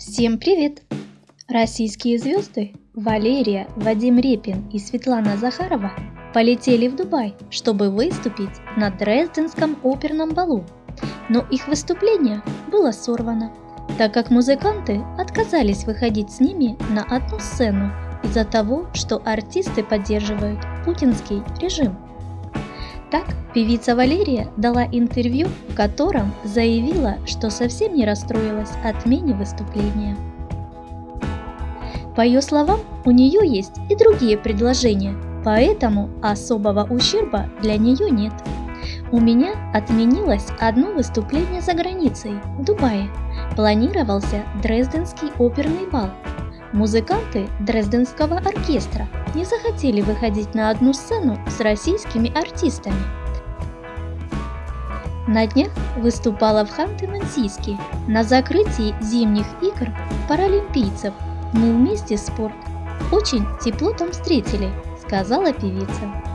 Всем привет! Российские звезды Валерия, Вадим Репин и Светлана Захарова полетели в Дубай, чтобы выступить на Дрезденском оперном балу. Но их выступление было сорвано, так как музыканты отказались выходить с ними на одну сцену из-за того, что артисты поддерживают путинский режим. Так, певица Валерия дала интервью, в котором заявила, что совсем не расстроилась отмене выступления. По ее словам, у нее есть и другие предложения, поэтому особого ущерба для нее нет. У меня отменилось одно выступление за границей, в Дубае. Планировался Дрезденский оперный бал, Музыканты Дрезденского оркестра не захотели выходить на одну сцену с российскими артистами. На днях выступала в Ханты-Мансийске на закрытии зимних игр паралимпийцев. Мы вместе спорт. Очень тепло там встретили, сказала певица.